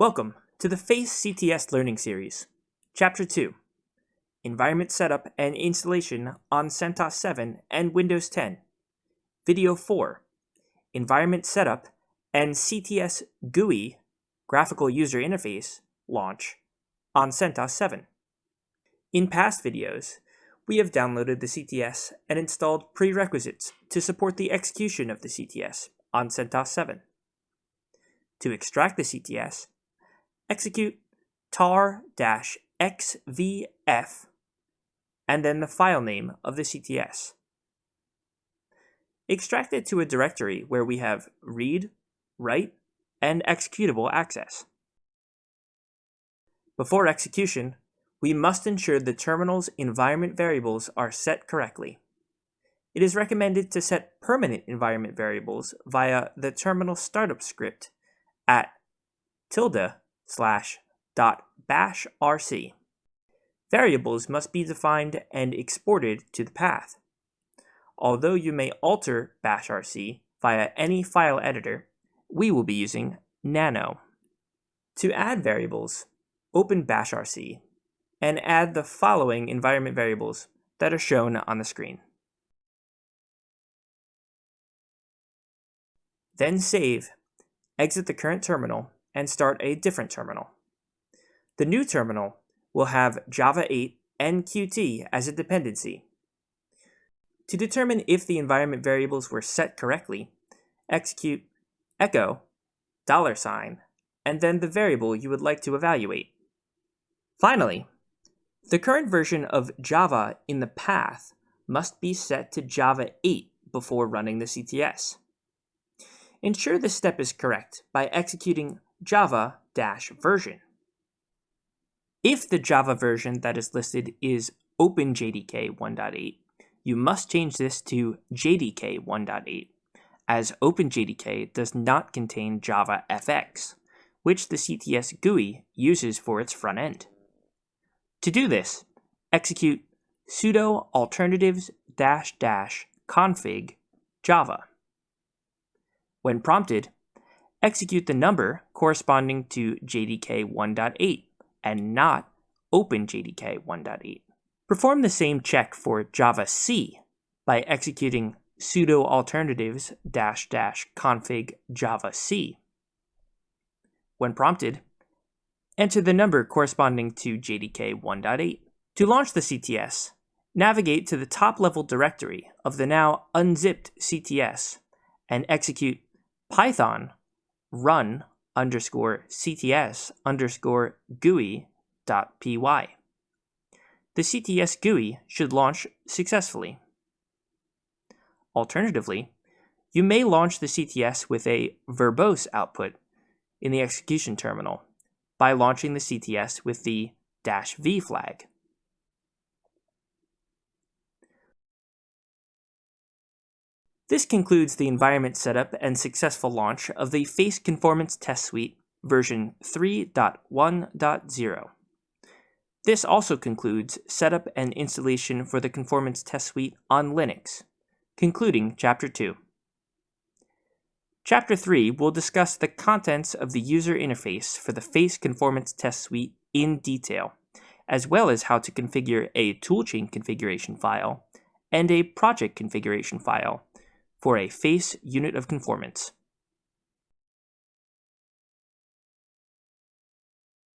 Welcome to the FACE CTS Learning Series, Chapter 2, Environment Setup and Installation on CentOS 7 and Windows 10, Video 4, Environment Setup and CTS GUI Graphical User Interface launch on CentOS 7. In past videos, we have downloaded the CTS and installed prerequisites to support the execution of the CTS on CentOS 7. To extract the CTS, execute tar-xvf and then the file name of the CTS. Extract it to a directory where we have read, write, and executable access. Before execution, we must ensure the terminal's environment variables are set correctly. It is recommended to set permanent environment variables via the terminal startup script at tilde slash dot bash rc. Variables must be defined and exported to the path. Although you may alter bash rc via any file editor, we will be using nano. To add variables, open bash rc and add the following environment variables that are shown on the screen. Then save, exit the current terminal, and start a different terminal. The new terminal will have Java 8 and Qt as a dependency. To determine if the environment variables were set correctly, execute echo dollar sign and then the variable you would like to evaluate. Finally, the current version of Java in the path must be set to Java 8 before running the CTS. Ensure this step is correct by executing java-version. If the Java version that is listed is OpenJDK 1.8, you must change this to JDK 1.8, as OpenJDK does not contain Java FX, which the CTS GUI uses for its front end. To do this, execute sudo alternatives dash dash config java. When prompted, execute the number corresponding to JDK 1.8 and not OpenJDK 1.8. Perform the same check for Java C by executing sudo alternatives dash dash config java c. When prompted, enter the number corresponding to JDK 1.8. To launch the CTS, navigate to the top-level directory of the now unzipped CTS and execute python run underscore cts underscore GUI dot py. The CTS GUI should launch successfully. Alternatively, you may launch the CTS with a verbose output in the execution terminal by launching the CTS with the dash "-v flag. This concludes the environment setup and successful launch of the Face Conformance Test Suite version 3.1.0. This also concludes setup and installation for the Conformance Test Suite on Linux, concluding Chapter 2. Chapter 3 will discuss the contents of the user interface for the Face Conformance Test Suite in detail, as well as how to configure a toolchain configuration file and a project configuration file for a face unit of conformance.